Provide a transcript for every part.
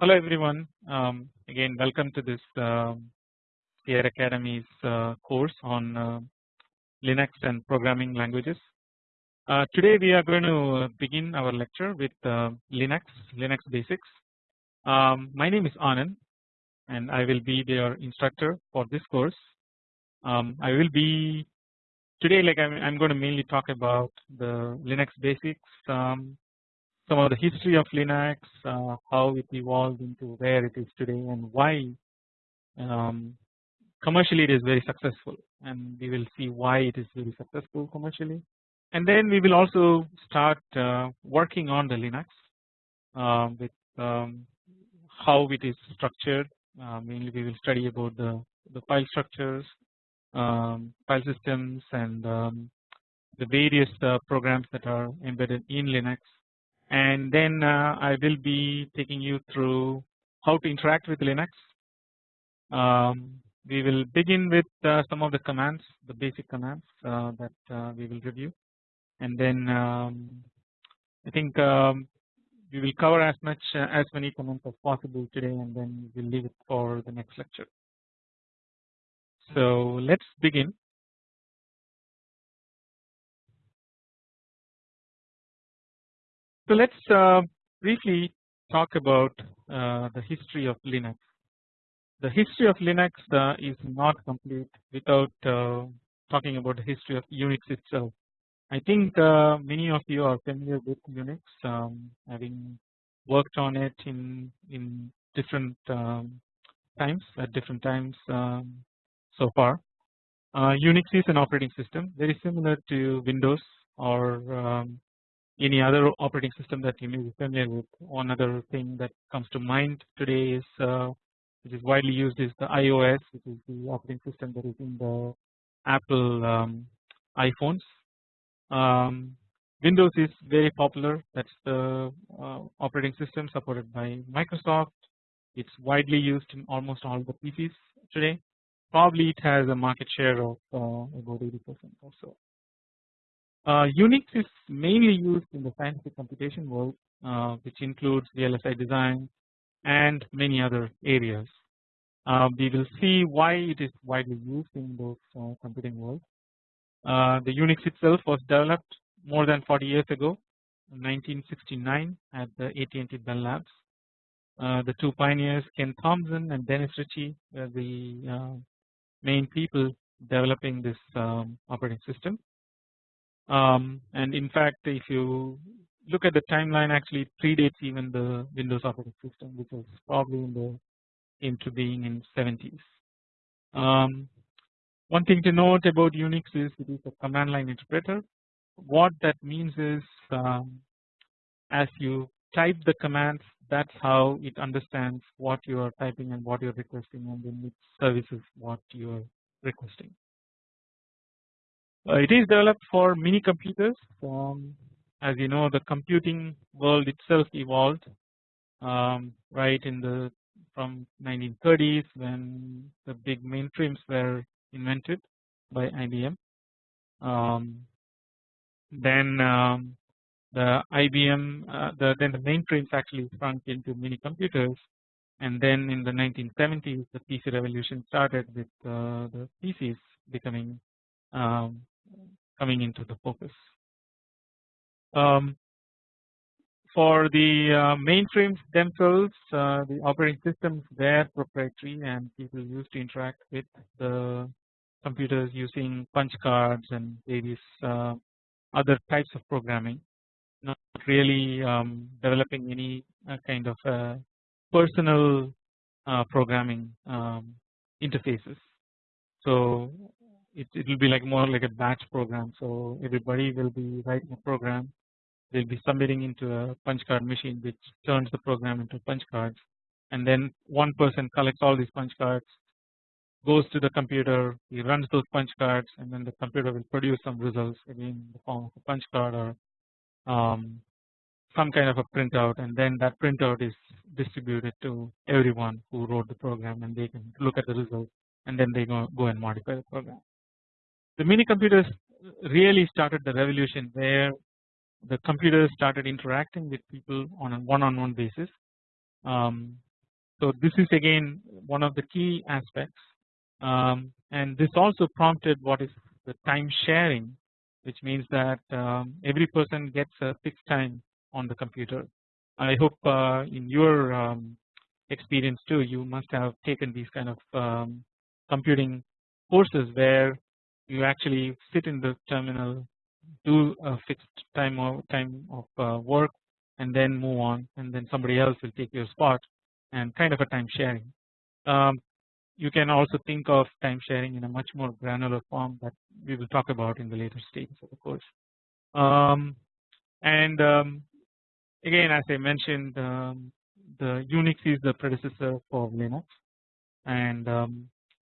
Hello everyone um, again welcome to this uh, Sphere Academy's uh, course on uh, Linux and programming languages. Uh, today we are going to begin our lecture with uh, Linux, Linux basics. Um, my name is Anand and I will be your instructor for this course. Um, I will be today like I'm, I'm, going to mainly talk about the Linux basics um, some of the history of Linux, uh, how it evolved into where it is today and why um, commercially it is very successful. And we will see why it is very successful commercially. And then we will also start uh, working on the Linux uh, with um, how it is structured. Uh, mainly we will study about the, the file structures um, file systems and um, the various uh, programs that are embedded in Linux and then uh, I will be taking you through how to interact with Linux. Um, we will begin with uh, some of the commands the basic commands uh, that we will review and then um, I think um, we will cover as much uh, as many commands as possible today and then we will leave it for the next lecture. So let's begin So let's uh, briefly talk about uh, the history of Linux. The history of Linux uh, is not complete without talking about the history of Unix itself. I think many of you are familiar with Unix, um, having worked on it in in different um, times at different times um, so far. Uh, Unix is an operating system very similar to Windows or um, any other operating system that you may be familiar with. One other thing that comes to mind today is uh, which is widely used is the iOS which is the operating system that is in the Apple um, iPhones. Um, Windows is very popular that's the uh, operating system supported by Microsoft. It's widely used in almost all the PCs today. Probably it has a market share of uh, about 80% or so. Uh, Unix is mainly used in the scientific computation world uh, which includes VLSI design and many other areas. Uh, we will see why it is widely used in those uh, computing world. Uh, the Unix itself was developed more than 40 years ago in 1969 at the AT&T Bell Labs. Uh, the two pioneers Ken Thompson and Dennis Ritchie were the main people developing this um, operating system um, and in fact if you look at the timeline actually it predates even the Windows operating system which was probably in the into being in 70s. Um, one thing to note about Unix is it is a command line interpreter. What that means is um, as you type the commands that's how it understands what you are typing and what you are requesting and then it services what you are requesting. Uh, it is developed for mini computers um, as you know the computing world itself evolved um, right in the from 1930s when the big mainframes were invented by IBM. Um, then um, the IBM uh, the then the mainframes actually sprung into mini computers and then in the 1970s the PC revolution started with uh, the PCs becoming um, coming into the focus. Um, for the uh, mainframes themselves uh, the operating systems were proprietary and people used to interact with the computers using punch cards and various uh, other types of programming not really um, developing any uh, kind of uh, personal uh, programming um, interfaces. So it it will be like more like a batch program. So everybody will be writing a program. They'll be submitting into a punch card machine which turns the program into punch cards, and then one person collects all these punch cards, goes to the computer, he runs those punch cards, and then the computer will produce some results again in the form of a punch card or um, some kind of a printout, and then that printout is distributed to everyone who wrote the program, and they can look at the results, and then they go go and modify the program the mini computers really started the revolution where the computers started interacting with people on a one on one basis. Um, So this is again one of the key aspects um, and this also prompted what is the time sharing which means that um, every person gets a fixed time on the computer. I hope uh, in your um, experience too you must have taken these kind of um, computing courses where you actually sit in the terminal do a fixed time of time of uh, work and then move on and then somebody else will take your spot and kind of a time sharing. Um, you can also think of time sharing in a much more granular form that we will talk about in the later stages of the course. Um, and um, again as I mentioned um, the Unix is the predecessor for Linux and um,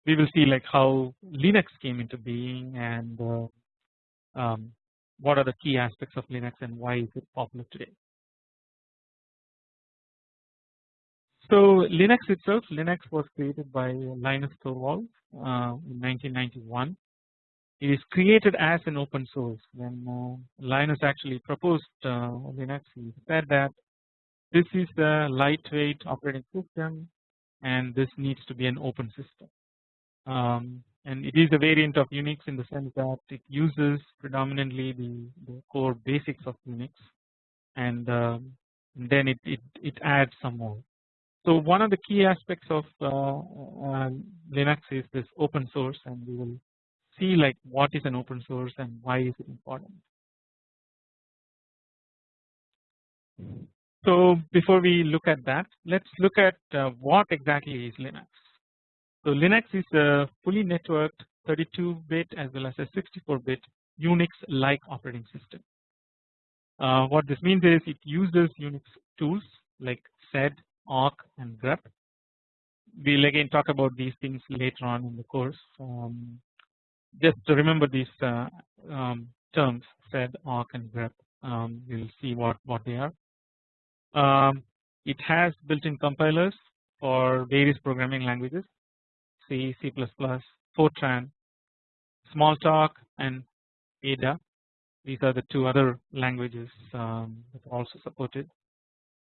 we will see like how Linux came into being and uh, um, what are the key aspects of Linux and why is it popular today. So Linux itself, Linux was created by Linus Torvalds uh, in 1991. It is created as an open source. When uh, Linus actually proposed uh, Linux, he said that this is a lightweight operating system, and this needs to be an open system. Um, and it is a variant of Unix in the sense that it uses predominantly the, the core basics of Unix, and, um, then it, it it adds some more. So one of the key aspects of uh, uh, Linux is this open source and we will see like what is an open source and why is it important. So before we look at that let us look at uh, what exactly is Linux. So Linux is a fully networked 32 bit as well as a 64 bit Unix like operating system. Uh, what this means is it uses Unix tools like sed awk and grep. We will again talk about these things later on in the course. Um, just to remember these uh, um, terms sed, awk and grep. Um, we will see what what they are. Um, it has built-in compilers for various programming languages C, C++, Fortran, Smalltalk and Ada. These are the two other languages um, that are also supported.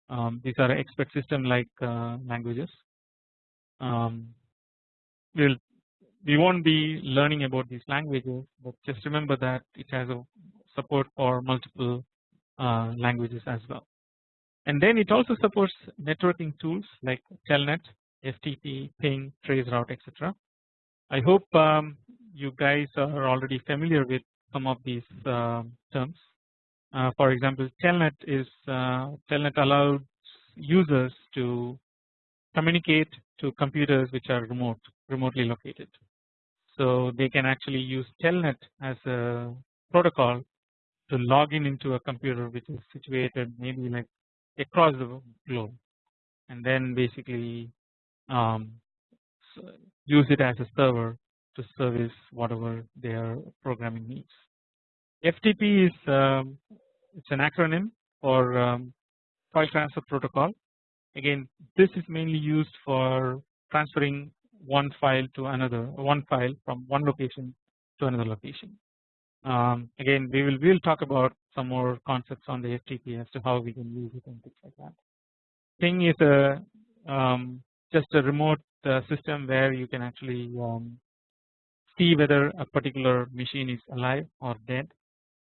Um, these are expert system like uh, languages. Um, we'll we won't be learning about these languages, but just remember that it has a support for multiple uh, languages as well. And then it also supports networking tools like Telnet, FTP, Ping, Traceroute, etc. I hope um, you guys are already familiar with some of these uh, terms. Uh, for example, Telnet is uh, Telnet allows users to communicate to computers which are remote, remotely located. So they can actually use Telnet as a protocol to log in into a computer which is situated maybe like across the globe, and then basically um, use it as a server to service whatever their programming needs. FTP is um, it's an acronym for um, file transfer protocol. Again, this is mainly used for transferring one file to another, one file from one location to another location. Um, again, we will we will talk about some more concepts on the FTP as to how we can use it and things like that. Ping is a um, just a remote uh, system where you can actually um, see whether a particular machine is alive or dead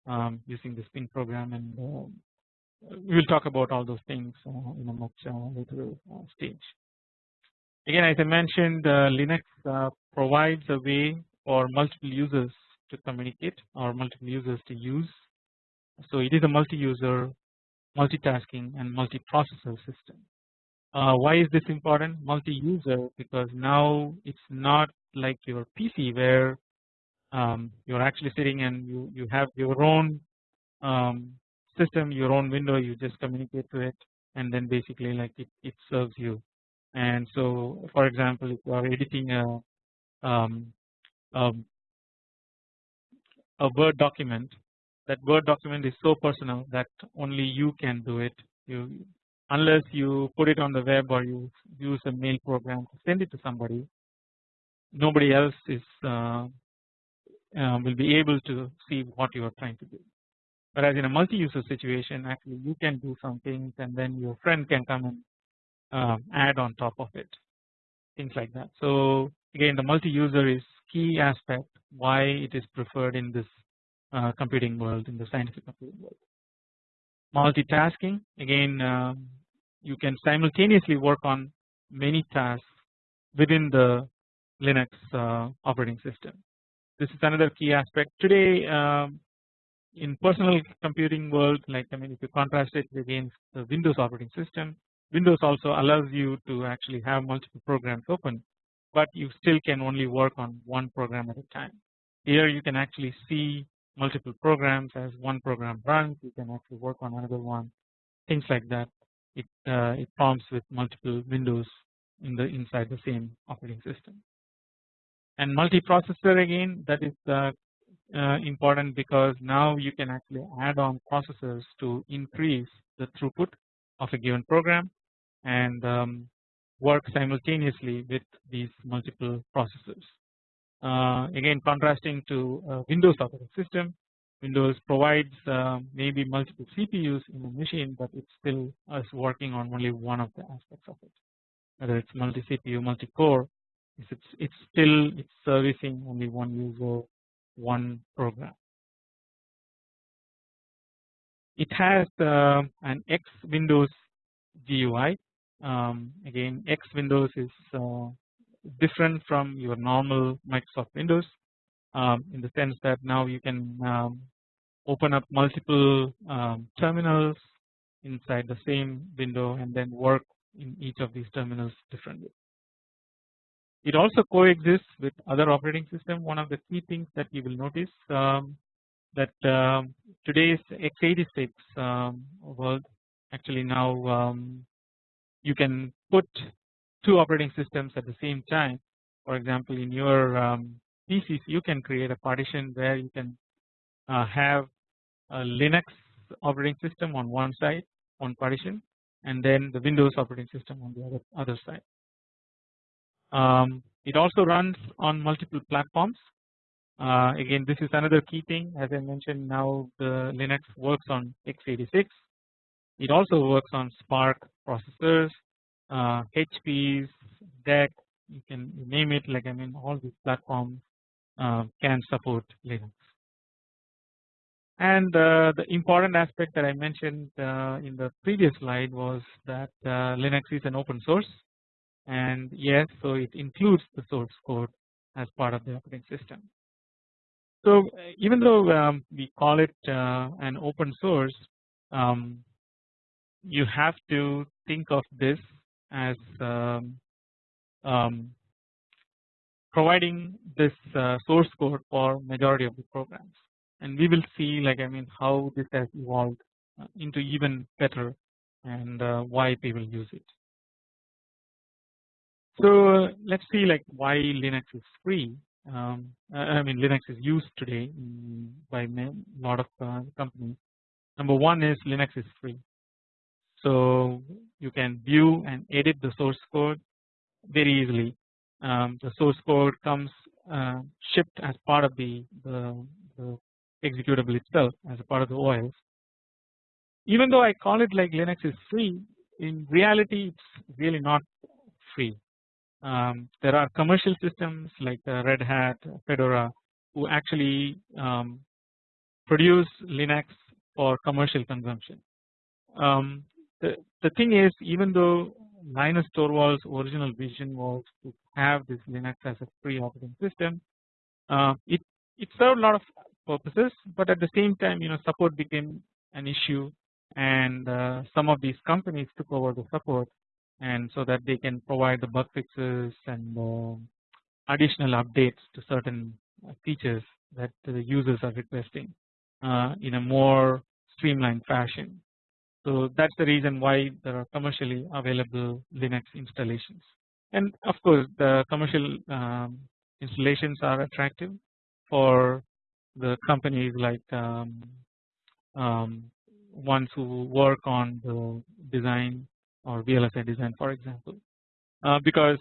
um, using the ping program and uh, we will talk about all those things uh, in a much later stage. Again as I mentioned Linux provides a way for multiple users to communicate or multiple users to use. So it is a multi-user multitasking and multi-processor system. Uh, why is this important? Multi-user because now it's not like your PC where um, you're actually sitting and you you have your own um, system your own window you just communicate to it and then basically like it, it serves you. And so for example if you are editing a um, um, a word document that word document is so personal that only you can do it. You unless you put it on the web or you use a mail program to send it to somebody nobody else is uh, uh, will be able to see what you are trying to do whereas in a multi-user situation actually you can do some things and then your friend can come and um, add on top of it things like that. So again the multi-user is key aspect why it is preferred in this uh, computing world in the scientific computing world. Multitasking again um, you can simultaneously work on many tasks within the Linux uh, operating system. This is another key aspect today um, in personal computing world like I mean if you contrast it against the Windows operating system Windows also allows you to actually have multiple programs open but you still can only work on one program at a time. Here you can actually see multiple programs as one program runs you can actually work on another one. Things like that. It uh, it forms with multiple windows in the inside the same operating system. And multiprocessor again that is uh, uh, important because now you can actually add on processors to increase the throughput of a given program and um, work simultaneously with these multiple processors. Uh, again contrasting to uh, Windows operating system Windows provides uh, maybe multiple CPUs in a machine but it still is working on only one of the aspects of it whether it's multi CPU multi core it's it's still it's servicing only one user one program. It has uh, an X Windows GUI um, again X Windows is uh, different from your normal Microsoft Windows um, in the sense that now you can um, open up multiple um, terminals inside the same window and then work in each of these terminals differently. It also coexists with other operating system. One of the key things that you will notice um, that um, today's x86 um, world actually now um, you can put two operating systems at the same time. For example, in your um, PCs, you can create a partition where you can uh, have a Linux operating system on one side, one partition, and then the Windows operating system on the other other side. Um, it also runs on multiple platforms. Uh, again, this is another key thing. As I mentioned, now the Linux works on x86. It also works on SPARC processors, uh, HPs, DEC. You can name it. Like I mean, all these platforms uh, can support Linux. And uh, the important aspect that I mentioned uh, in the previous slide was that uh, Linux is an open source and yes so it includes the source code as part of the operating system. So uh, even though um, we call it uh, an open source um, you have to think of this as um, um, providing this uh, source code for majority of the programs and we will see like I mean how this has evolved uh, into even better and uh, why people use it. So uh, let's see like why Linux is free. Um, I mean Linux is used today by a lot of uh, companies. Number one is Linux is free. So you can view and edit the source code very easily. Um, the source code comes uh, shipped as part of the, the, the executable itself as a part of the OS. Even though I call it like Linux is free, in reality it's really not free. Um, there are commercial systems like the Red Hat, Fedora who actually um, produce Linux for commercial consumption. Um, the, the thing is even though Linus Torvalds original vision was to have this Linux as a free operating system uh, it it served a lot of purposes but at the same time you know support became an issue and uh, some of these companies took over the support and so that they can provide the bug fixes and uh, additional updates to certain uh, features that the users are requesting uh, in a more streamlined fashion. So that's the reason why there are commercially available Linux installations. And of course the commercial um, installations are attractive for the companies like um, um, ones who work on the design or VLSI design for example. Uh, because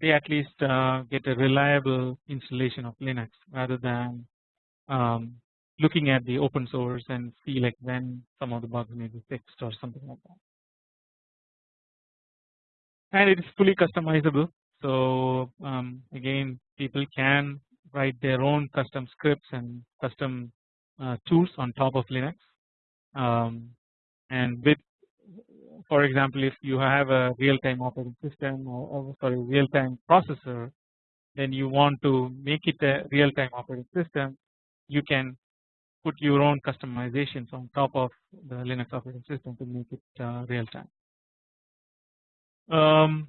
they at least uh, get a reliable installation of Linux rather than um, looking at the open source and see like when some of the bugs may be fixed or something like that. and it is fully customizable. So um, again people can write their own custom scripts and custom uh, tools on top of Linux um, and with for example if you have a real-time operating system or, or sorry real-time processor then you want to make it a real-time operating system you can put your own customizations on top of the Linux operating system to make it uh, real time. Um,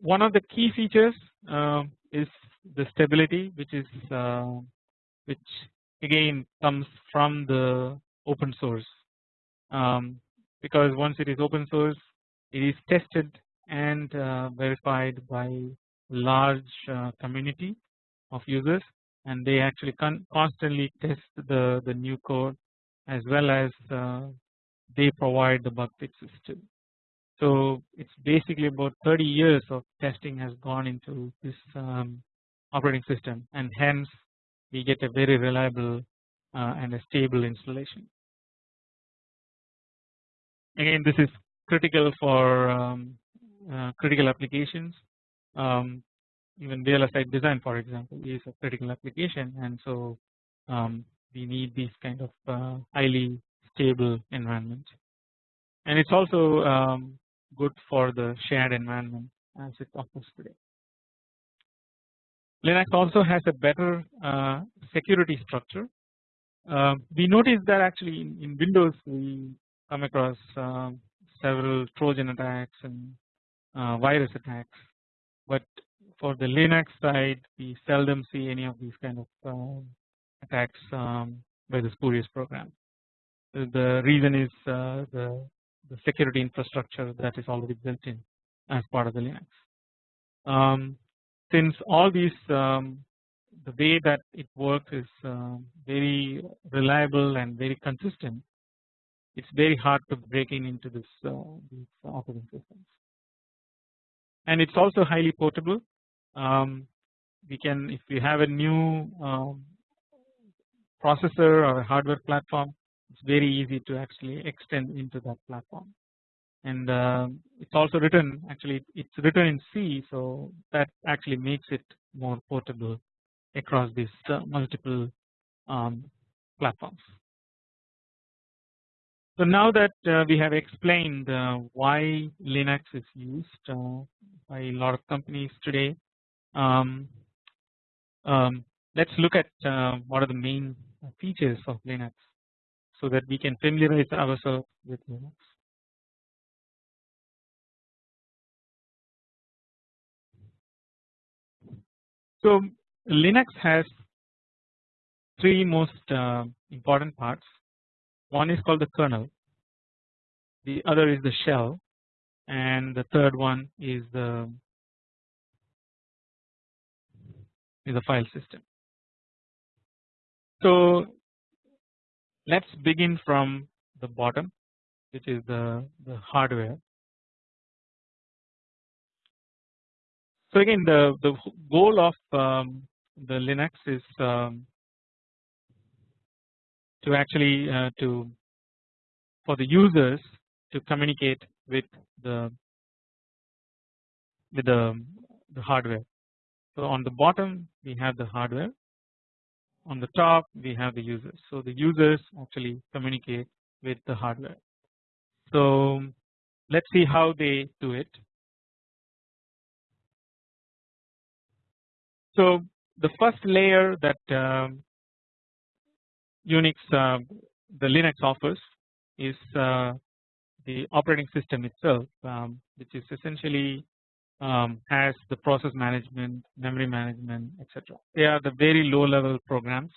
one of the key features uh, is the stability which is uh, which again comes from the open source um, because once it is open source it is tested and uh, verified by large uh, community of users and they actually constantly test the the new code as well as uh, they provide the bug fixes too. So it's basically about 30 years of testing has gone into this um, operating system and hence we get a very reliable uh, and a stable installation. Again this is critical for um, uh, critical applications um, even real VLSI design for example is a critical application and so um, we need these kind of uh, highly stable environment and it's also um, good for the shared environment as it offers today. Linux also has a better uh, security structure. Uh, we notice that actually in, in Windows we come across uh, several Trojan attacks and uh, virus attacks, but for the Linux side we seldom see any of these kind of uh, attacks um, by the spurious program. The reason is uh, the, the security infrastructure that is already built in as part of the Linux. Um, since all these um, the way that it works is uh, very reliable and very consistent, it's very hard to breaking into this uh, these operating systems. And it's also highly portable um, we can if we have a new um, processor or a hardware platform it's very easy to actually extend into that platform and uh, it's also written actually it's written in C so that actually makes it more portable across these uh, multiple um, platforms. So now that uh, we have explained uh, why Linux is used uh, by a lot of companies today um, um, let's look at uh, what are the main features of Linux so that we can familiarize ourselves with Linux. So Linux has three most uh, important parts. One is called the kernel, the other is the shell, and the third one is the is a file system. So let's begin from the bottom which is the, the hardware. So again the, the goal of um, the Linux is um, to actually uh, to for the users to communicate with the with the, the hardware so on the bottom we have the hardware on the top we have the users. So the users actually communicate with the hardware. So let's see how they do it. So the first layer that um, Unix uh, the Linux offers is uh, the operating system itself um, which is essentially um, has the process management, memory management, etc. They are the very low level programs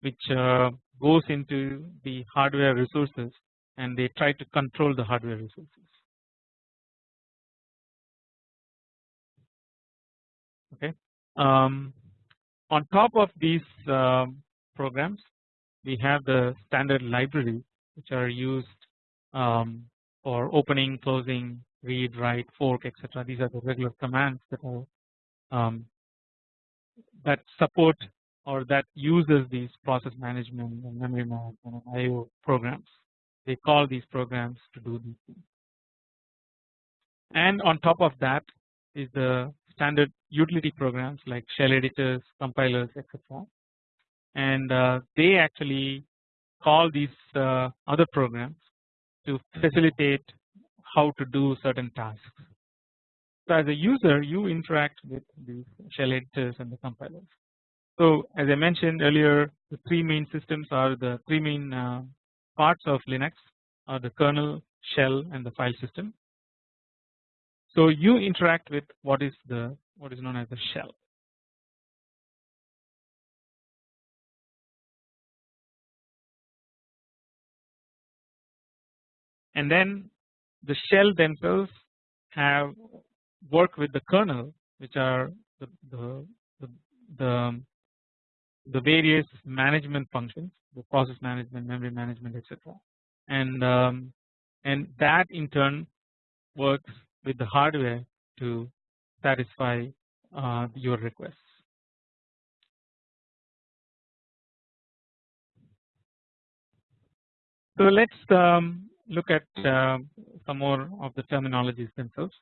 which uh, goes into the hardware resources and they try to control the hardware resources. Okay. Um, on top of these um, programs, we have the standard library which are used um, for opening, closing, read, write, fork, etc. These are the regular commands that are um, that support or that uses these process management and memory management and IO programs. They call these programs to do these things. and on top of that is the standard utility programs like shell editors, compilers, etc. And uh, they actually call these uh, other programs to facilitate how to do certain tasks. So as a user you interact with these shell editors and the compilers. So as I mentioned earlier the three main systems are the three main uh, parts of Linux are the kernel, shell and the file system. So you interact with what is the what is known as the shell. And then the shell themselves have work with the kernel which are the the, the, the the various management functions the process management memory management etc and um, and that in turn works with the hardware to satisfy uh, your requests. So let's um, look at uh, some more of the terminologies themselves.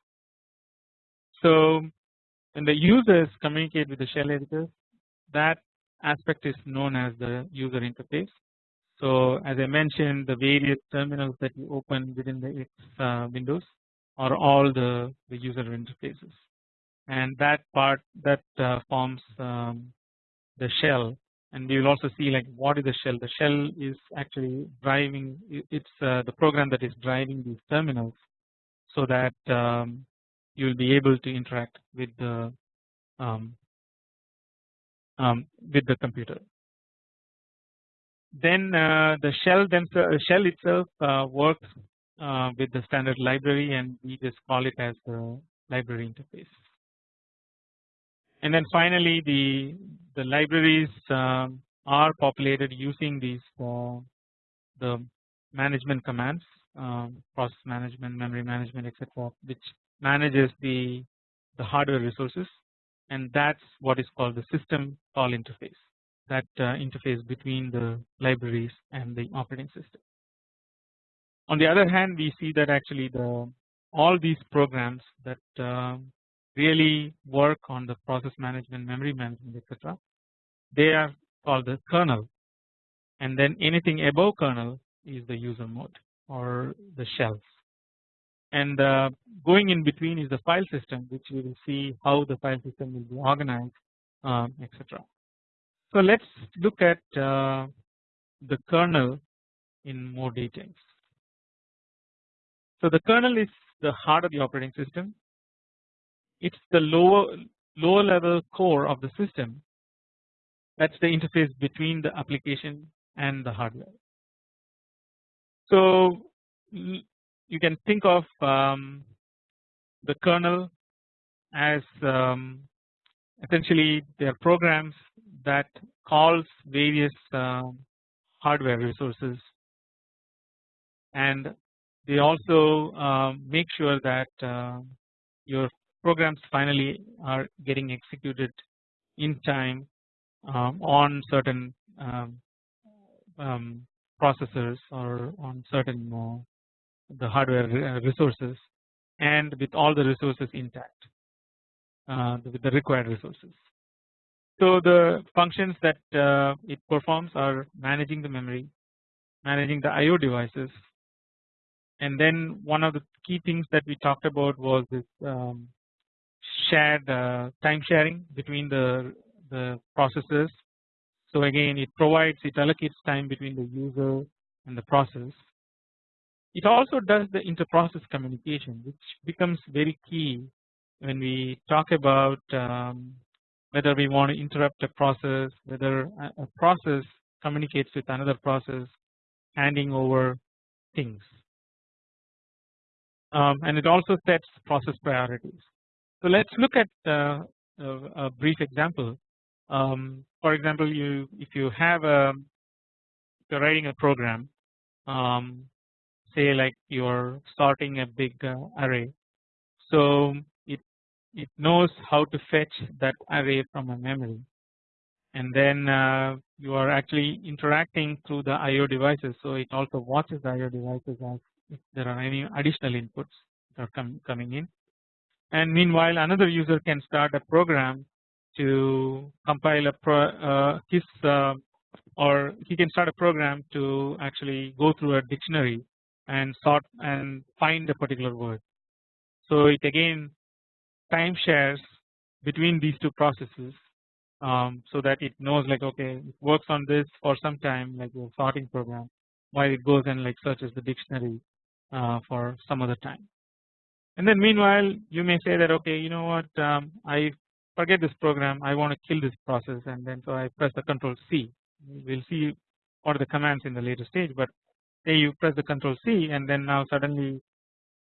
So when the users communicate with the shell editors that aspect is known as the user interface. So as I mentioned the various terminals that you open within the X uh, windows are all the, the user interfaces and that part that uh, forms um, the shell and we will also see like what is the shell? The shell is actually driving it's uh, the program that is driving these terminals so that um, you will be able to interact with the um, um, with the computer. Then uh, the shell themselves shell itself uh, works uh, with the standard library and we just call it as the library interface and then finally the the libraries um, are populated using these uh, the management commands um, process management memory management etc which manages the the hardware resources and that's what is called the system call interface that uh, interface between the libraries and the operating system. On the other hand we see that actually the all these programs that uh, really work on the process management memory management etc they are called the kernel and then anything above kernel is the user mode or the shells and uh, going in between is the file system which we will see how the file system will be organized um, etc. So let us look at uh, the kernel in more details. So the kernel is the heart of the operating system it is the lower lower level core of the system that is the interface between the application and the hardware. So you can think of um, the kernel as um, essentially they are programs that calls various uh, hardware resources and they also um, make sure that uh, your programs finally are getting executed in time um, on certain um, um, processors or on certain uh, the hardware uh, resources and with all the resources intact uh, with the required resources. So the functions that uh, it performs are managing the memory, managing the IO devices, and then one of the key things that we talked about was this um, shared time sharing between the the processes. So again it provides it allocates time between the user and the process. It also does the inter-process communication which becomes very key when we talk about um, whether we want to interrupt a process whether a process communicates with another process handing over things um, and it also sets process priorities so let us look at uh, a, a, brief example. Um, for example, you if you have a you're writing a program, um, say like you're sorting a big uh, array, so it it knows how to fetch that array from a memory, and then uh, you are actually interacting through the I/O devices. So it also watches the I/O devices as if there are any additional inputs that are com coming in and meanwhile another user can start a program to compile a pro, uh, his uh, or he can start a program to actually go through a dictionary and sort and find a particular word. So it again time shares between these two processes um, so that it knows like okay it works on this for some time like a sorting program while it goes and like searches the dictionary uh, for some other time. And then meanwhile you may say that okay you know what um, I forget this program I want to kill this process and then so I press the control C. We will see what are the commands in the later stage but say you press the control C and then now suddenly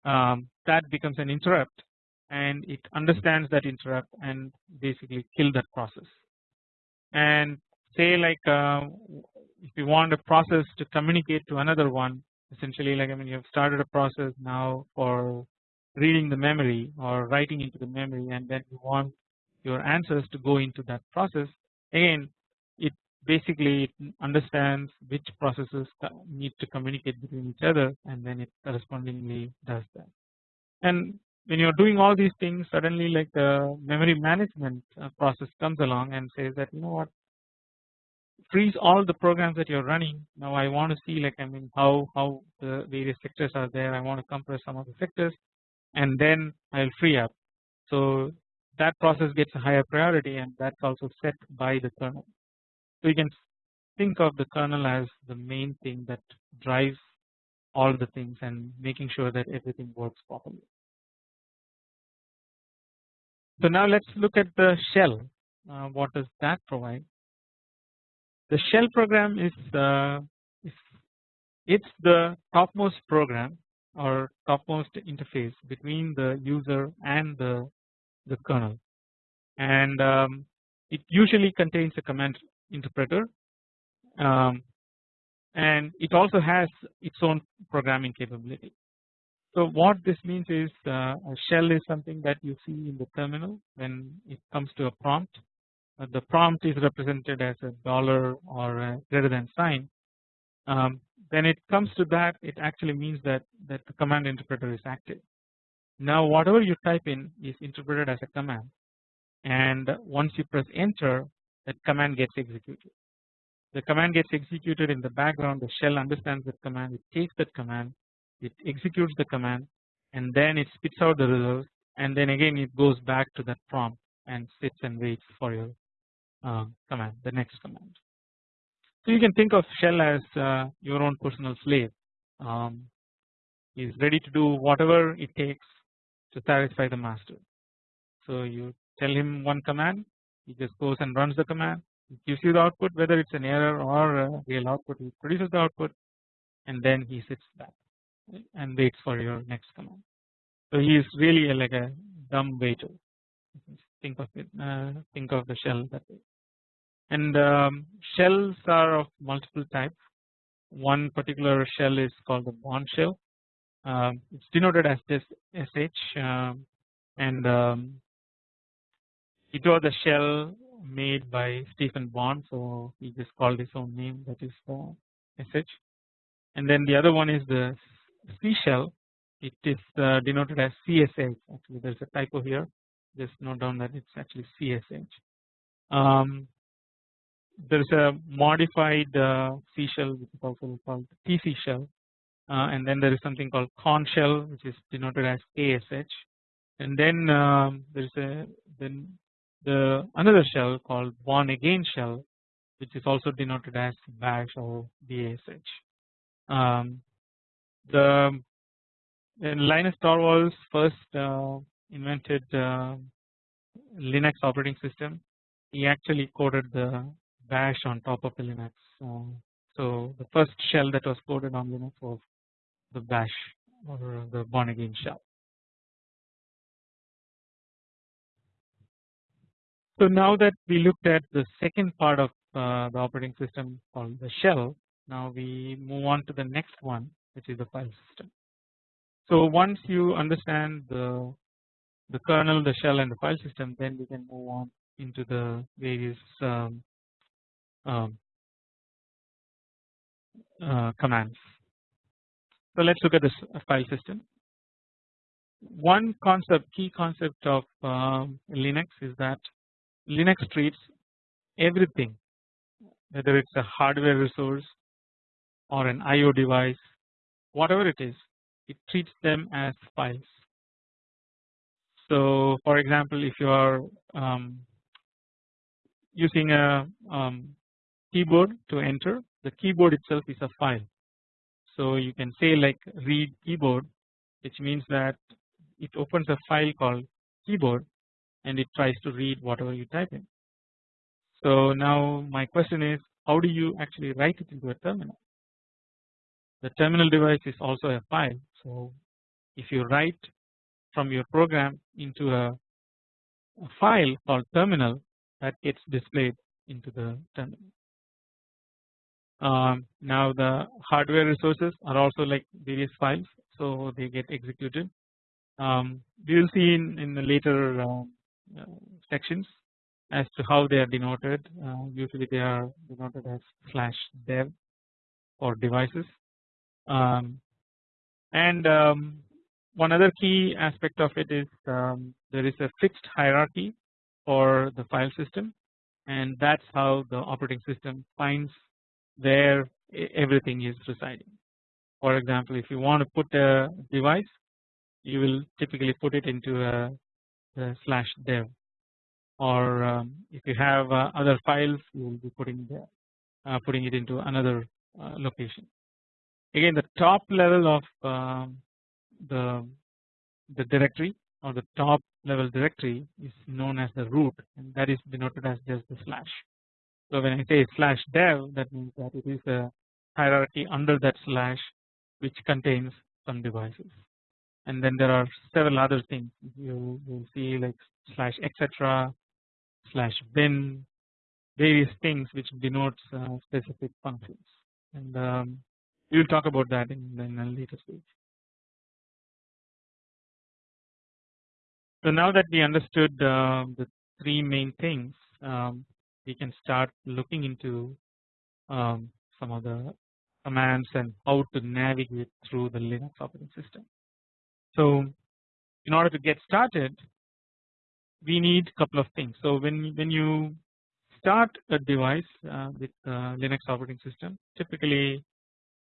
um, that becomes an interrupt and it understands that interrupt and basically kill that process. And say like uh, if you want a process to communicate to another one essentially like I mean you have started a process now for reading the memory or writing into the memory and then you want your answers to go into that process. Again it basically understands which processes need to communicate between each other and then it correspondingly does that. And when you are doing all these things suddenly like the memory management uh, process comes along and says that you know what? Freeze all the programs that you're running. Now I want to see like I mean how how the various sectors are there. I want to compress some of the sectors and then I'll free up so that process gets a higher priority and that's also set by the kernel so you can think of the kernel as the main thing that drives all the things and making sure that everything works properly. So now let's look at the shell. Uh, what does that provide? The shell program is, uh, is it's the topmost program or topmost interface between the user and the the kernel, and um, it usually contains a command interpreter um, and it also has its own programming capability. So what this means is uh, a shell is something that you see in the terminal when it comes to a prompt. Uh, the prompt is represented as a dollar or a greater than sign. Um, when it comes to that, it actually means that that the command interpreter is active. Now whatever you type in is interpreted as a command, and once you press enter, that command gets executed. The command gets executed in the background the shell understands that command it takes that command it executes the command and then it spits out the result and then again it goes back to that prompt and sits and waits for your uh, command the next command. So you can think of shell as uh, your own personal slave um, is ready to do whatever it takes to satisfy the master. So you tell him one command he just goes and runs the command it gives you the output whether it's an error or a real output he produces the output and then he sits back and waits for your next command. So he is really like a dumb waiter think of it uh, think of the shell that way and um, shells are of multiple types. One particular shell is called the Bourne shell. Um, it's denoted as this sh um, and um, it was a shell made by Stephen Bourne, so he just called his own name that is uh, sh and then the other one is the C shell it is uh, denoted as CSH actually there is a typo here. Just note down that it is actually CSH. Um, there is a modified uh, C shell which is also called TC shell uh, and then there is something called Korn shell which is denoted as ASH and then um, there is a then the another shell called Bourne again shell which is also denoted as bash or bash. Um, the Linus Torvalds first uh, invented uh, Linux operating system he actually coded the bash on top of the Linux so the first shell that was coded on Linux was the bash or the Bourne again shell So now that we looked at the second part of uh, the operating system called the shell now we move on to the next one which is the file system. So once you understand the the kernel the shell and the file system then we can move on into the various um, commands. So let's look at this file system. one concept key concept of um, Linux is that Linux treats everything whether it is a hardware resource or an IO device whatever it is it treats them as files. So for example if you are um, using a um, keyboard to enter the keyboard itself is a file. So you can say like read keyboard which means that it opens a file called keyboard and it tries to read whatever you type in. So now my question is how do you actually write it into a terminal? The terminal device is also a file. So if you write from your program into a, a file called terminal that gets displayed into the terminal. Um, now the hardware resources are also like various files so they get executed. Um, we will see in, in the later uh, uh, sections as to how they are denoted uh, usually they are denoted as slash dev for devices um, and um, one other key aspect of it is um, there is a fixed hierarchy for the file system and that is how the operating system finds where everything is residing. For example if you want to put a device you will typically put it into a, a slash dev or um, if you have uh, other files you will be putting there uh, putting it into another uh, location. Again the top level of um, the the directory or the top level directory is known as the root and that is denoted as just the slash. So when I say slash dev that means that it is a hierarchy under that slash which contains some devices. And then there are several other things. You will see like slash etc slash bin various things which denotes uh, specific functions. And um, we will talk about that in, in a later stage. So now that we understood uh, the three main things um, we can start looking into um, some of the commands and how to navigate through the Linux operating system. So in order to get started we need a couple of things. So when when you start a device uh, with uh, Linux operating system, typically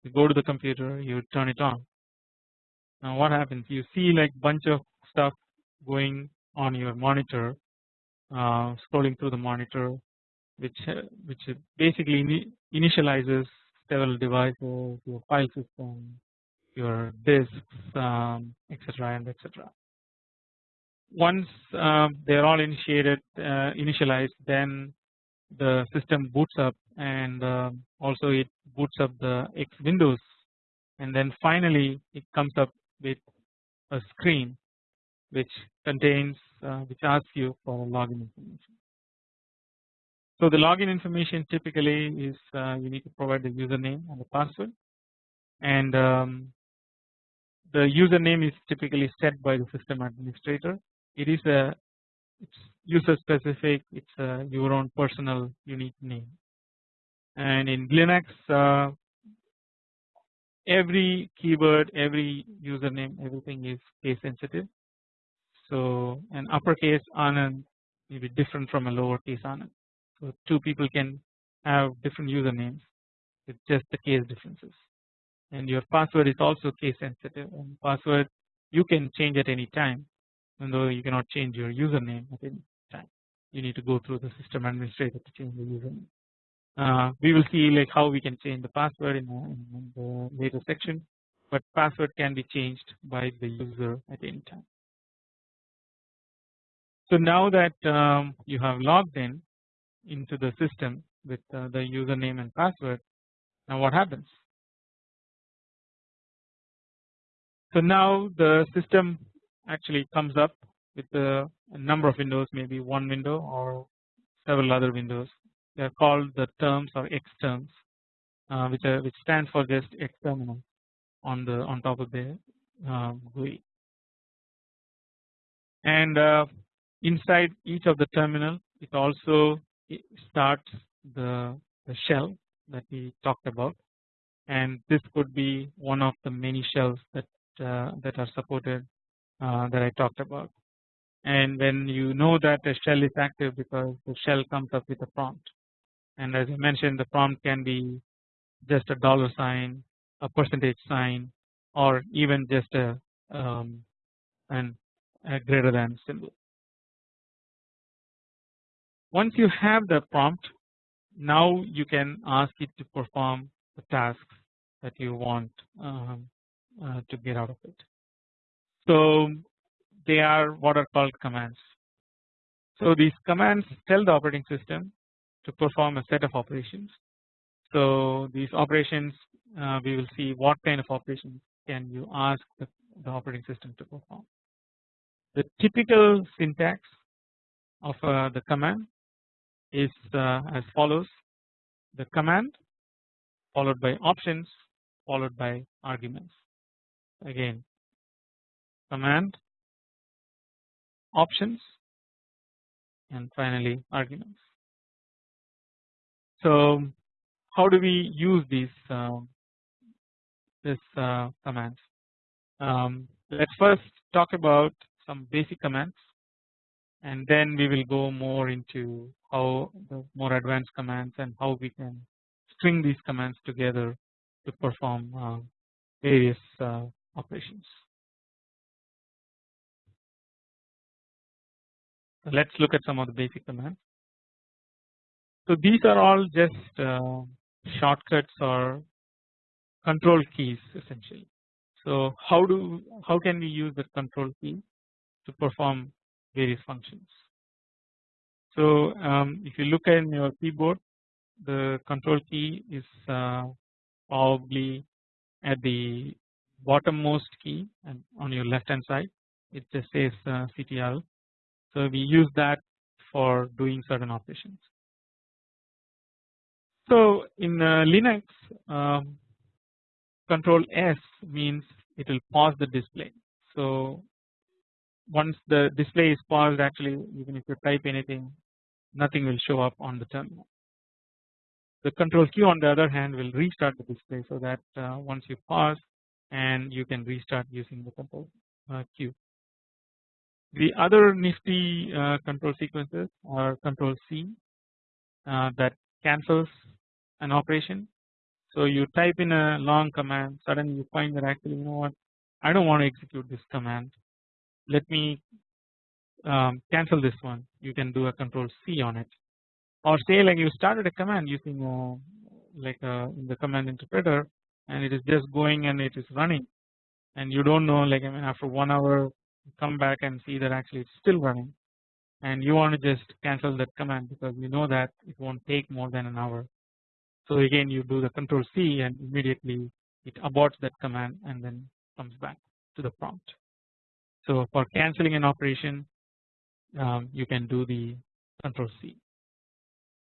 you go to the computer, you turn it on. Now what happens? You see like bunch of stuff going on your monitor, uh, scrolling through the monitor, which uh, which basically initializes several devices, your file system, your disks, um, etc. and etc once um, they are all initiated uh, initialized then the system boots up and uh, also it boots up the X windows and then finally it comes up with a screen which contains uh, which asks you for login information. So the login information typically is uh, you need to provide the username and the password. And um, the username is typically set by the system administrator. It is a it's user specific it's a your own personal unique name. And in Linux uh, every keyword every username everything is case sensitive. So an uppercase Anand may be different from a lowercase Anand so two people can have different usernames with just the case differences and your password is also case sensitive and password you can change at any time even though you cannot change your username at any time you need to go through the system administrator to change the username. Uh, we will see like how we can change the password in, in, the later section but password can be changed by the user at any time. So now that um, you have logged in into the system with uh, the username and password. Now what happens? So now the system actually comes up with a, number of windows maybe one window or several other windows. They are called the terms or X terms uh, which are which stands for just X terminal on the on top of the uh, GUI and uh, inside each of the terminal it also starts the, the shell that we talked about. And this could be one of the many shells that uh, that are supported uh, that I talked about. And when you know that the shell is active because the shell comes up with a prompt. And as I mentioned the prompt can be just a dollar sign a percentage sign or even just a um, an a greater than symbol. Once you have the prompt now you can ask it to perform the tasks that you want um, uh, to get out of it. So they are what are called commands. So these commands tell the operating system to perform a set of operations. So these operations uh, we will see what kind of operations can you ask the, the operating system to perform. The typical syntax of uh, the command is uh, as follows the command followed by options followed by arguments again command options and finally arguments. So how do we use these uh, this uh, commands? Um, let's first talk about some basic commands and then we will go more into how the more advanced commands and how we can string these commands together to perform uh, various uh, operations. So let us look at some of the basic commands. So these are all just uh, shortcuts or control keys essentially. So how do how can we use the control key to perform various functions. So um, if you look at your keyboard the control key is uh, probably at the bottommost key and on your left hand side it just says uh, CTRL so we use that for doing certain operations. So in uh, Linux um, control S means it will pause the display. So once the display is paused actually even if you type anything nothing will show up on the terminal. The control Q on the other hand will restart the display so that uh, once you pause and you can restart using the control uh, Q. The other nifty uh, control sequences are control C uh, that cancels an operation. So you type in a long command suddenly you find that actually you know what I don't want to execute this command let me um, cancel this one you can do a control C on it or say like you started a command using a, like in the command interpreter and it is just going and it is running and you don't know like I mean after one hour come back and see that actually it's still running and you want to just cancel that command because you know that it won't take more than an hour. So again you do the control C and immediately it aborts that command and then comes back to the prompt. So for cancelling an operation um, you can do the control C.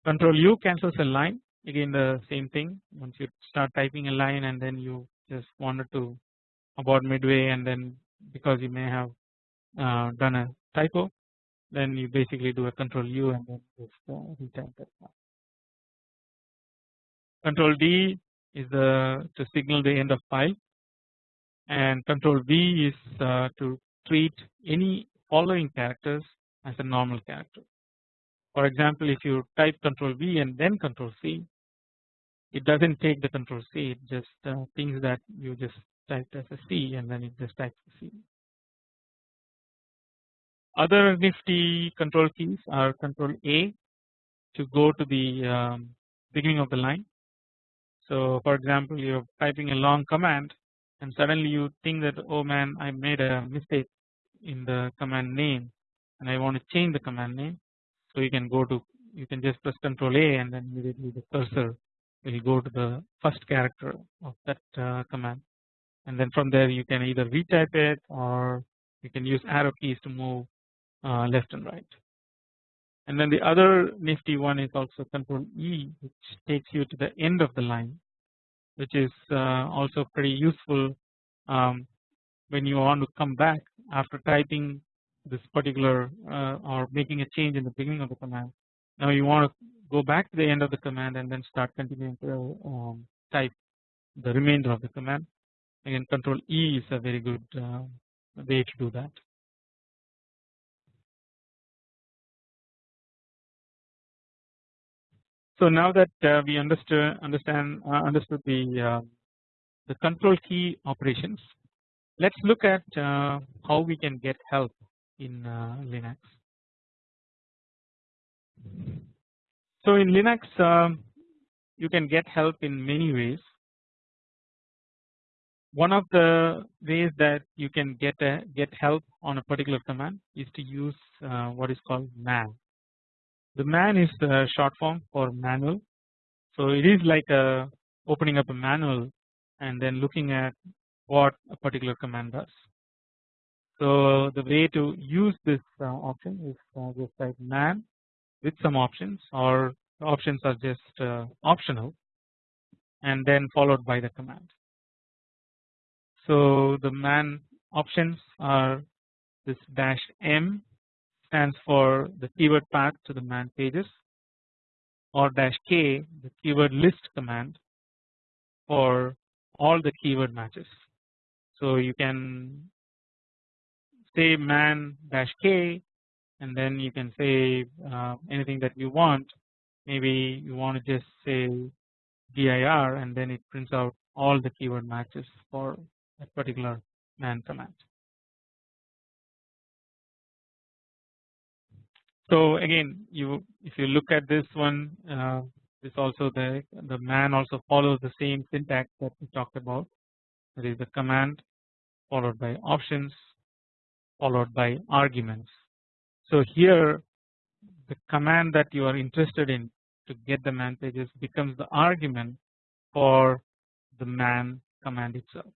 Control U cancels a line again the same thing once you start typing a line and then you just wanted to abort midway and then because you may have uh, done a typo then you basically do a control U and then just uh, retype that. Control D is the to signal the end of file and control V is uh, to treat any following characters as a normal character. For example if you type control V and then control C it does not take the control C it just uh, thinks that you just typed as a C and then it just types C. Other nifty control keys are control A to go to the um, beginning of the line. So for example you are typing a long command and suddenly you think that oh man I made a mistake in the command name and I want to change the command name. So you can go to you can just press control A and then immediately the cursor will go to the first character of that uh, command and then from there you can either retype it or you can use arrow keys to move uh, left and right. And then the other nifty one is also control E which takes you to the end of the line which is uh, also pretty useful um, when you want to come back after typing this particular uh, or making a change in the beginning of the command. Now you want to go back to the end of the command and then start continuing to um, type the remainder of the command. Again control E is a very good uh, way to do that. So now that uh, we understood understand uh, understood the uh, the control key operations, let's look at uh, how we can get help in uh, Linux. So in Linux, um, you can get help in many ways. One of the ways that you can get a, get help on a particular command is to use uh, what is called man. The man is the short form for manual. So it is like a opening up a manual and then looking at what a particular command does. So the way to use this uh, option is uh, just type man with some options or options are just uh, optional and then followed by the command. So the man options are this dash m stands for the keyword path to the man pages or dash k the keyword list command for all the keyword matches. So you can say man dash k and then you can say uh, anything that you want maybe you want to just say dir and then it prints out all the keyword matches for that particular man command. So again you if you look at this one uh, this also the the man also follows the same syntax that we talked about that is the command followed by options followed by arguments. So here the command that you are interested in to get the man pages becomes the argument for the man command itself.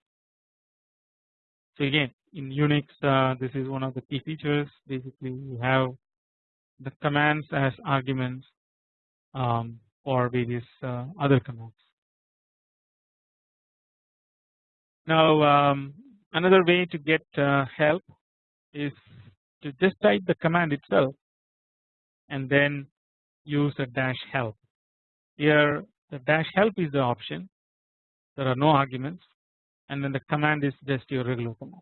So again in Unix uh, this is one of the key features basically you have the commands as arguments um, for various uh, other commands. Now um, another way to get uh, help is to just type the command itself and then use a dash help. Here the dash help is the option there are no arguments and then the command is just your regular command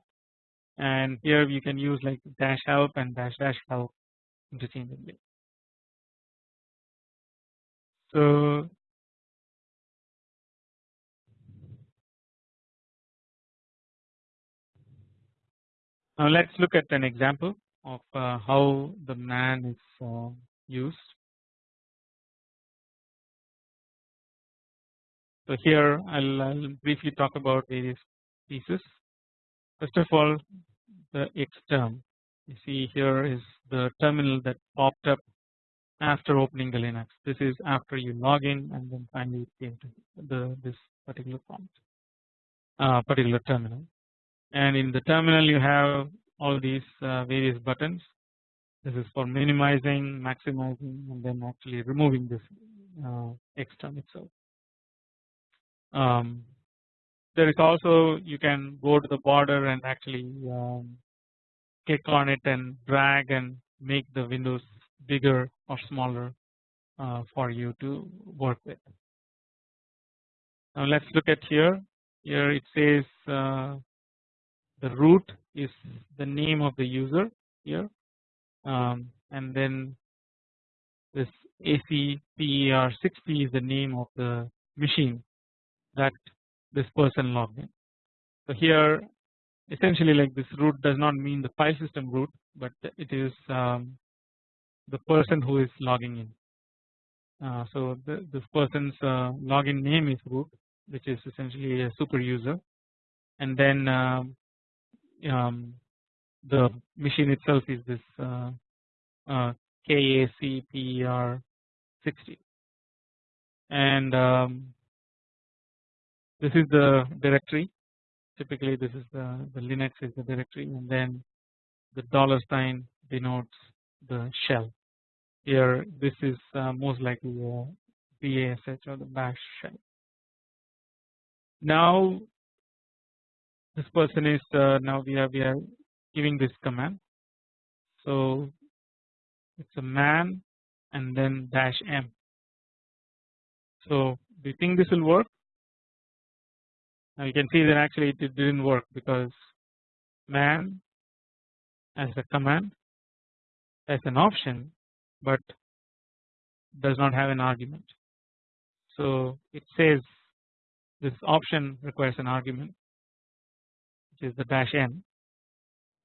and here you can use like dash help and dash dash help interchangeably. So now let's look at an example of uh, how the man is uh, used. So here I'll, briefly talk about various pieces. First of all the X term you see here is the terminal that popped up after opening the Linux. This is after you log in and then finally came to the this particular prompt, uh, particular terminal. And in the terminal you have all these uh, various buttons. This is for minimizing, maximizing, and then actually removing this uh, itself. Um, there is also you can go to the border and actually um, click on it and drag and make the windows bigger or smaller uh, for you to work with. Now let's look at here. Here it says uh, the root is the name of the user here, um, and then this ACPER60 is the name of the machine that this person logged in. So here essentially like this root does not mean the file system root but it is um, the person who is logging in. Uh, so the, this person's uh, login name is root which is essentially a super user and then um, um, the machine itself is this uh, uh KACPER 60 and um, this is the directory. Typically this is the, the Linux is the directory and then the dollar sign denotes the shell. Here this is uh, most likely a BASH or the bash shell. Now this person is uh, now we are we are giving this command. So it's a man and then dash m. So do you think this will work? Now you can see that actually it didn't work because man as a command as an option but does not have an argument. So it says this option requires an argument which is the dash n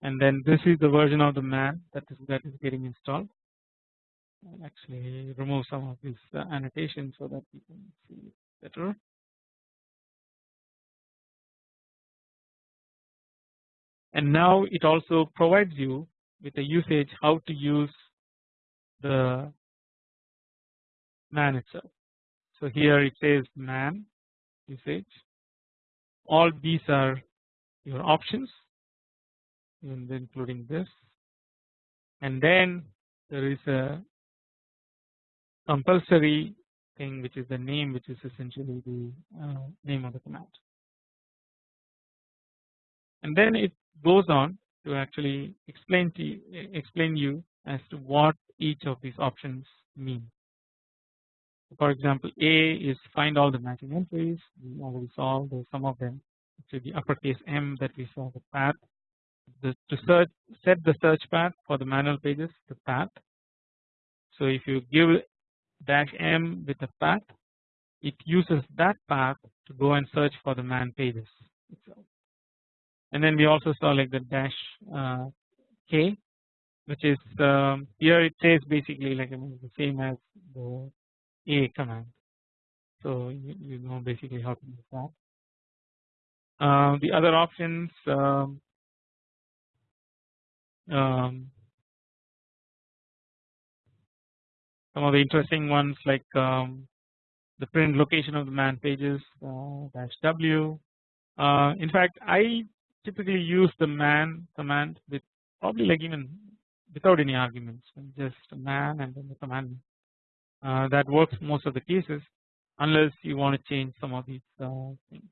and then this is the version of the man that is that is getting installed. Actually remove some of these uh, annotations so that you can see better. And now it also provides you with a usage how to use the man itself. So here it says man usage all these are your options including this and then there is a compulsory thing which is the name which is essentially the uh, name of the command and then it goes on to actually explain to you, explain you as to what each of these options mean. For example, A is find all the matching entries. We already saw some of them. To the uppercase M that we saw the path. The, to search set the search path for the manual pages the path. So if you give dash M with a path, it uses that path to go and search for the man pages itself. And then we also saw like the dash uh, K which is um, here it says basically like I mean, the same as the A command. So you, you know basically how to use that. Uh, the other options um, um, some of the interesting ones like um, the print location of the man pages uh, dash W. Uh, in fact, I typically use the man command with probably like even without any arguments just man and then the command uh, that works most of the cases unless you want to change some of these uh, things.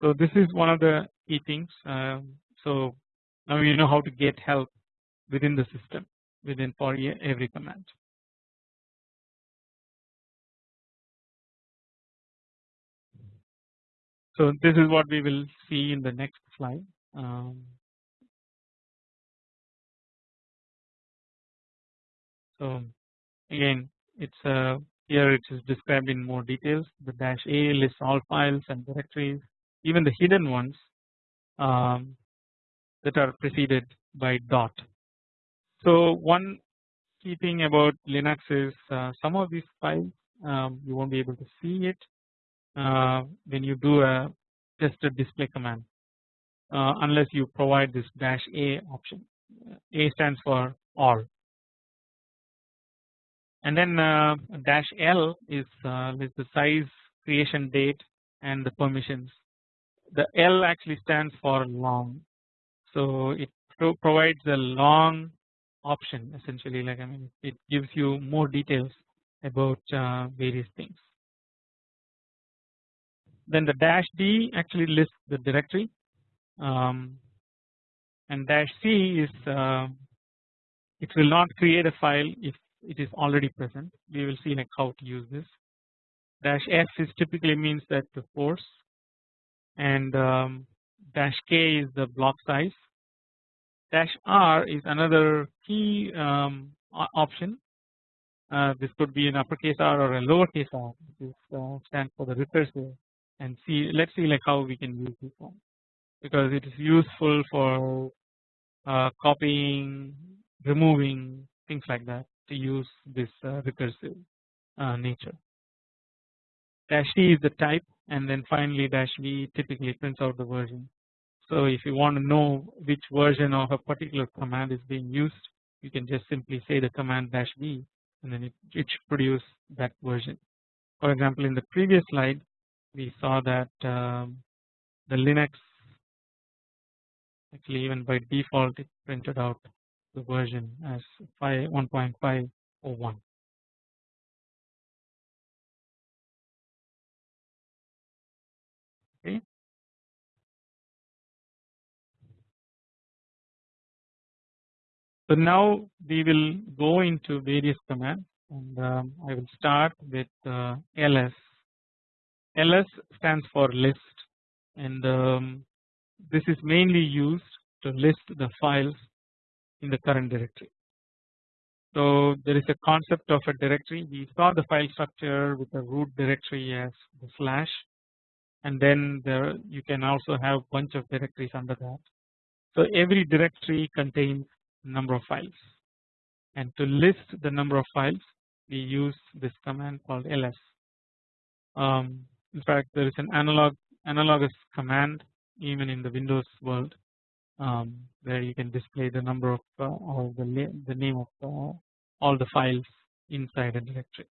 So this is one of the key things. Um, so now you know how to get help within the system within for every command. So this is what we will see in the next slide. Um, So again it's uh, here it is described in more details the dash a lists all files and directories even the hidden ones um, that are preceded by dot. So one key thing about Linux is uh, some of these files um, you won't be able to see it uh, when you do a a display command uh, unless you provide this dash a option. A stands for all and then uh, dash L is, uh, is the size creation date and the permissions the L actually stands for long. So it pro provides a long option essentially like I mean it gives you more details about uh, various things. Then the dash D actually lists the directory um, and dash C is uh, it will not create a file if it is already present. We will see like how to use this. Dash f is typically means that the force and um, dash k is the block size. Dash r is another key um, option. Uh, this could be an uppercase r or a lowercase r this uh, stands for the recursive and see let's see like how we can use this one. Because it is useful for uh, copying removing things like that to use this uh, recursive uh, nature. Dash C is the type and then finally dash V typically prints out the version. So if you want to know which version of a particular command is being used you can just simply say the command dash V and then it, it should produce that version. For example in the previous slide we saw that um, the Linux actually even by default it printed out the version as 1.501. So now we will go into various commands and um, I will start with uh, ls. ls stands for list and um, this is mainly used to list the files in the current directory. So there is a concept of a directory we saw the file structure with the root directory as the slash and then there you can also have bunch of directories under that. So every directory contains number of files and to list the number of files we use this command called ls. Um, in fact there is an analog analogous command even in the Windows world um, where you can display the number of uh, the, the name of uh, all the files inside a directory.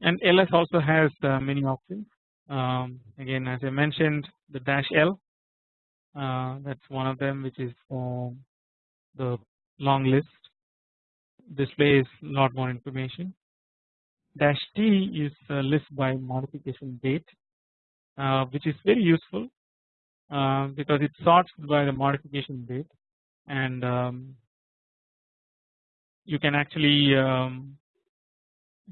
And ls also has uh, many options um, again as I mentioned the dash l that's one of them which is the long list. Displays a lot more information. Dash t is a list by modification date uh, which is very useful uh, because it sorts by the modification date and um, you can actually um,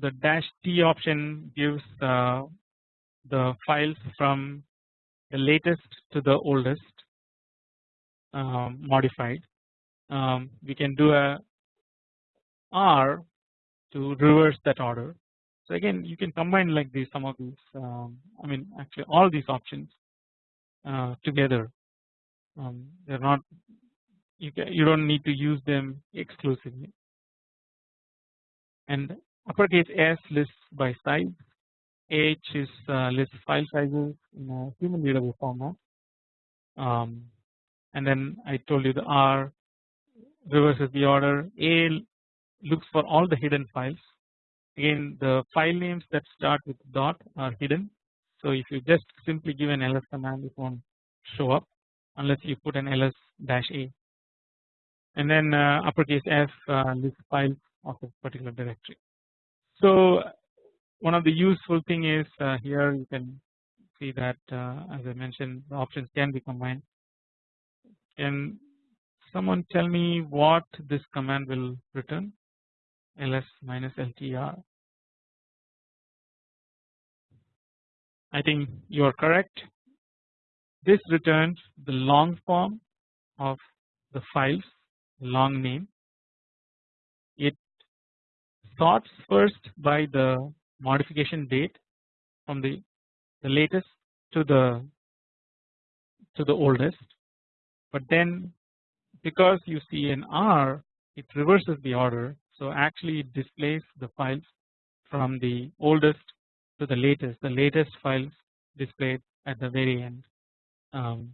the dash t option gives uh, the files from the latest to the oldest um, modified. Um, we can do a R to reverse that order. So again you can combine like these some of these um, I mean actually all these options uh, together. Um, they're not you can you don't need to use them exclusively. And uppercase S lists by size. H is uh, lists file sizes in a human readable format. Um, and then I told you the R reverses the order A looks for all the hidden files again the file names that start with dot are hidden so if you just simply give an ls command it won't show up unless you put an ls dash a and then uh, uppercase f uh, lists files of a particular directory. So one of the useful thing is uh, here you can see that uh, as I mentioned the options can be combined. Can someone tell me what this command will return? ls minus ltr. I think you are correct. This returns the long form of the files long name. It sorts first by the modification date from the, the latest to the to the oldest but then because you see an R it reverses the order so actually it displays the files from the oldest to the latest the latest files displayed at the very end um,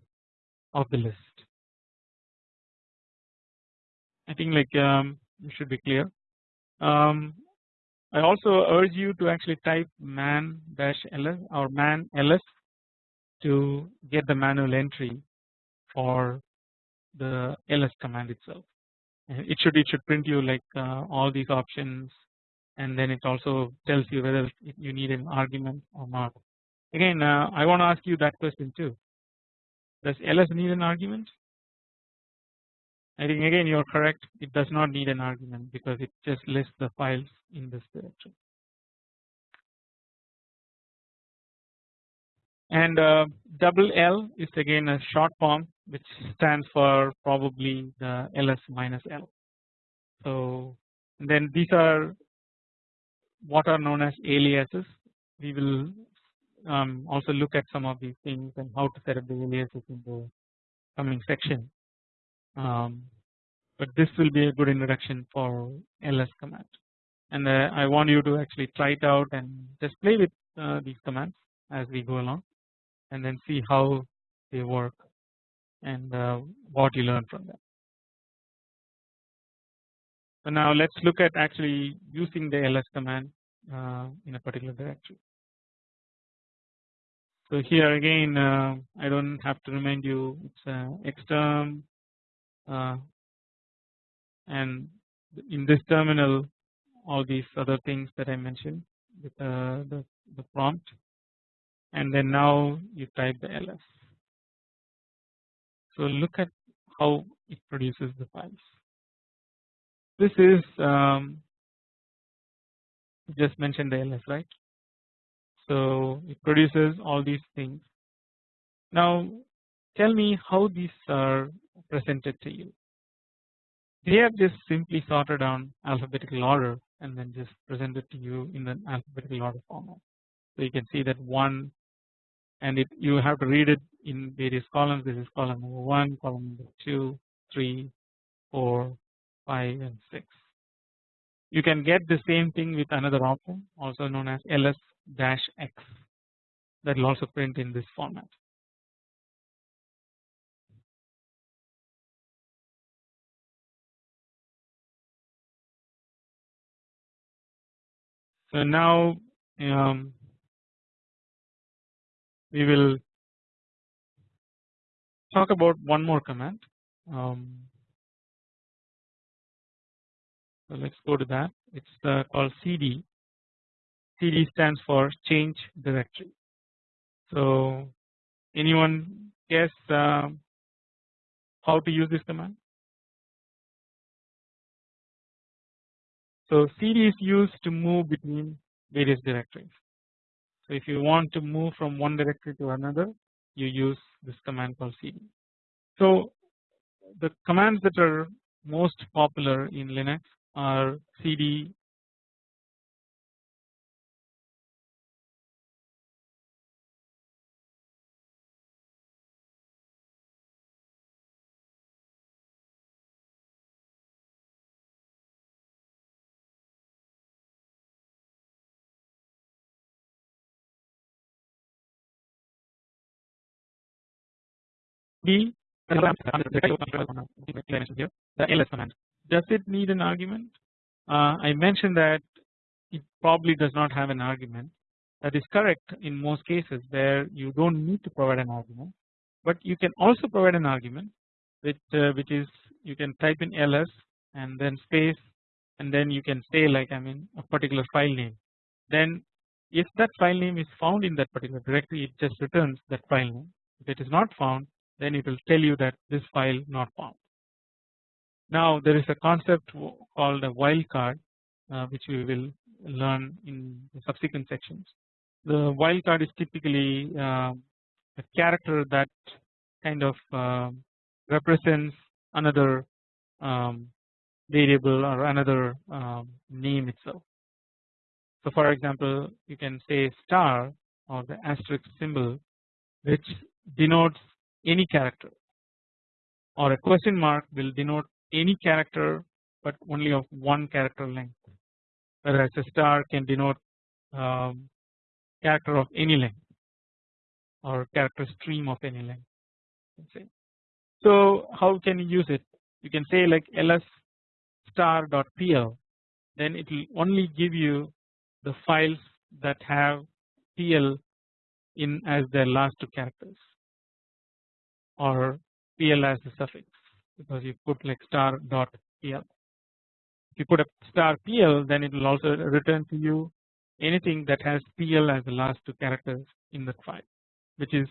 of the list. I think like um, it should be clear. Um, I also urge you to actually type man dash ls or man ls to get the manual entry for the ls command itself it should it should print you like uh, all these options and then it also tells you whether you need an argument or not. Again uh, I want to ask you that question too does ls need an argument I think again you are correct it does not need an argument because it just lists the files in this directory. And uh, double L is again a short form which stands for probably the ls minus l. So then these are what are known as aliases. We will um, also look at some of these things and how to set up the aliases in the coming section. Um, but this will be a good introduction for ls command and uh, I want you to actually try it out and just play with uh, these commands as we go along and then see how they work and uh, what you learn from them. So now let's look at actually using the ls command uh, in a particular directory. So here again uh, I don't have to remind you it's uh, xterm uh, and in this terminal all these other things that I mentioned with uh, the, the prompt and then now you type the ls. So look at how it produces the files. This is um, just mentioned the ls right. So it produces all these things. Now tell me how these are presented to you. they have just simply sorted on alphabetical order and then just presented to you in an alphabetical order format. So you can see that one and it you have to read it in various columns this is column number 1, column number 2, 3, 4, 5 and 6. You can get the same thing with another option also known as ls-x that will also print in this format. So now um, we will talk about one more command. Um, so let's go to that. It's uh, called CD. CD stands for change directory. So anyone guess uh, how to use this command? So CD is used to move between various directories. So if you want to move from one directory to another you use this command called cd. So the commands that are most popular in Linux are cd The ls command. Does it need an argument? Uh, I mentioned that it probably does not have an argument. That is correct in most cases where you don't need to provide an argument, but you can also provide an argument which uh, which is you can type in ls and then space and then you can say like I mean a particular file name. Then if that file name is found in that particular directory, it just returns that file name. If it is not found, then it will tell you that this file not found. Now there is a concept called a wildcard uh, which we will learn in subsequent sections. The wildcard is typically uh, a character that kind of uh, represents another um, variable or another um, name itself. So for example you can say star or the asterisk symbol which denotes any character or a question mark will denote any character but only of one character length whereas a star can denote um, character of any length or character stream of any length. So how can you use it? You can say like ls star dot pl then it will only give you the files that have pl in as their last two characters or pl as the suffix because you put like star dot pl. If you put a star pl then it will also return to you anything that has pl as the last two characters in that file which is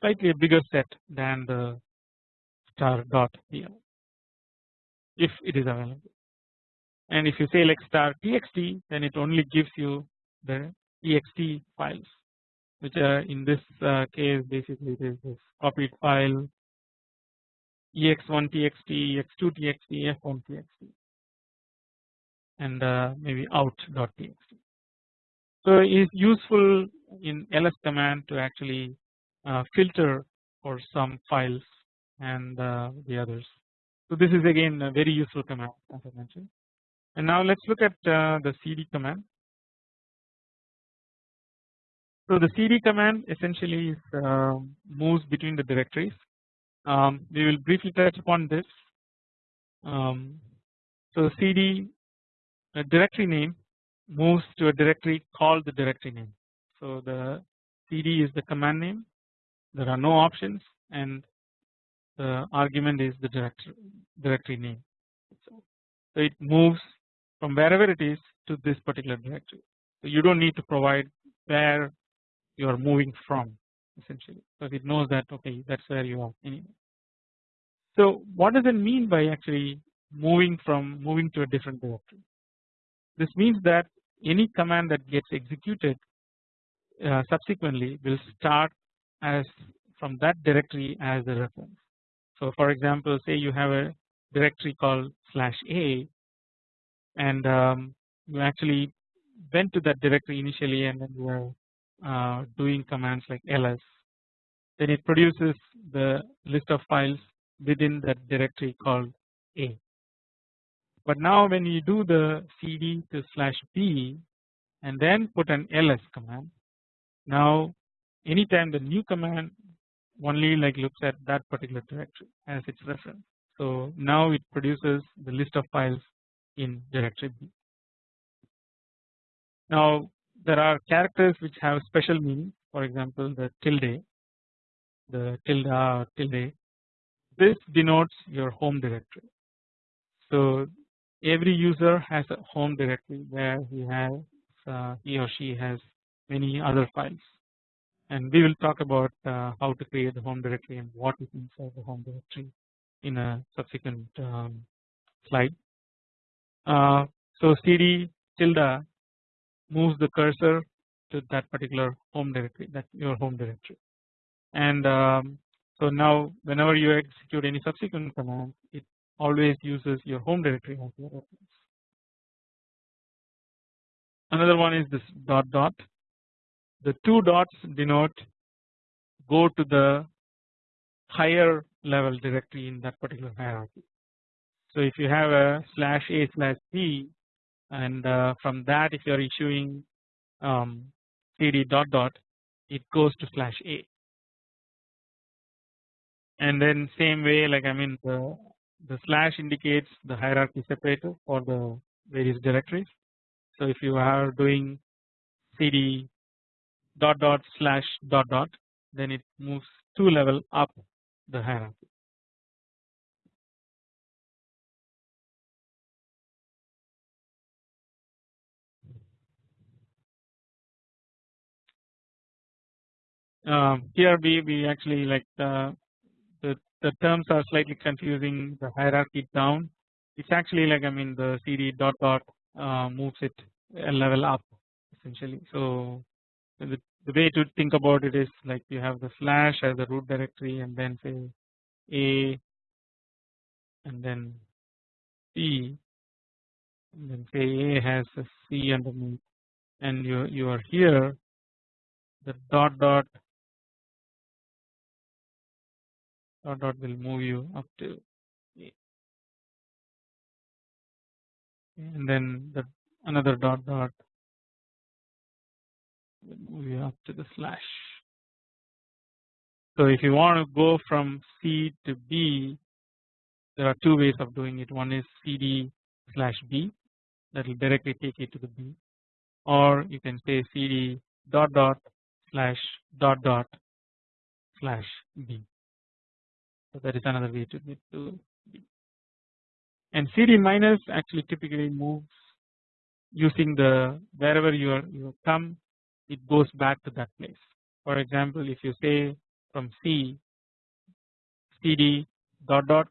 slightly a bigger set than the star dot pl if it is available. And if you say like star txt then it only gives you the txt files which are in this uh, case basically it is this copied file ex1 txt ex2 txt f1 txt and uh, maybe out.txt. So it is useful in ls command to actually uh, filter for some files and uh, the others. So this is again a very useful command as I mentioned. And now let's look at uh, the cd command. So the cd command essentially uh, moves between the directories. Um, we will briefly touch upon this. Um, so cd directory name moves to a directory called the directory name. So the cd is the command name. There are no options, and the argument is the directory directory name. So, so it moves from wherever it is to this particular directory. So you don't need to provide where you are moving from essentially because it knows that okay that's where you are anyway. So what does it mean by actually moving from moving to a different directory? This means that any command that gets executed uh, subsequently will start as from that directory as the reference. So for example say you have a directory called slash a and um, you actually went to that directory initially and then you uh, doing commands like ls then it produces the list of files within that directory called a. But now when you do the cd to slash b and then put an ls command now anytime the new command only like looks at that particular directory as its reference. So now it produces the list of files in directory B. Now there are characters which have special meaning for example the tilde the tilde tilde this denotes your home directory. So every user has a home directory where he has uh, he or she has many other files and we will talk about uh, how to create the home directory and what is inside the home directory in a subsequent um, slide. Uh, so cd tilde moves the cursor to that particular home directory that your home directory and um, so now whenever you execute any subsequent command it always uses your home directory as your reference. Another one is this dot dot the two dots denote go to the higher level directory in that particular hierarchy. So if you have a slash a slash b and uh, from that if you are issuing um, cd dot dot it goes to slash a and then same way like I mean the the slash indicates the hierarchy separator for the various directories. So if you are doing cd dot dot slash dot dot then it moves two level up the hierarchy. Um, here we, we actually like the, the the terms are slightly confusing. The hierarchy down. It's actually like I mean the cd dot dot uh, moves it a level up essentially. So the, the way to think about it is like you have the slash as the root directory and then say a and then c and then say a has a c underneath. And you you are here the dot dot dot dot will move you up to and then the another dot dot will move you up to the slash. So if you want to go from C to B there are two ways of doing it one is CD slash B that will directly take you to the B or you can say CD dot dot slash dot dot slash B. So that is another way to get to B. And CD minus actually typically moves using the wherever you are you come it goes back to that place. For example, if you say from C cd dot dot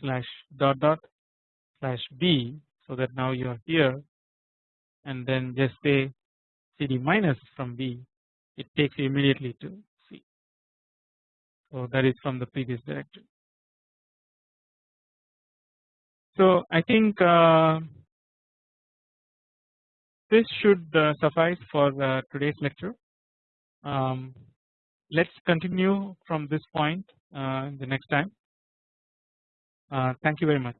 slash dot dot slash b so that now you are here and then just say cd minus from b it takes you immediately to. So that is from the previous directory. So I think uh, this should uh, suffice for uh, today's lecture. Um, let's continue from this point uh, the next time. thank you very much.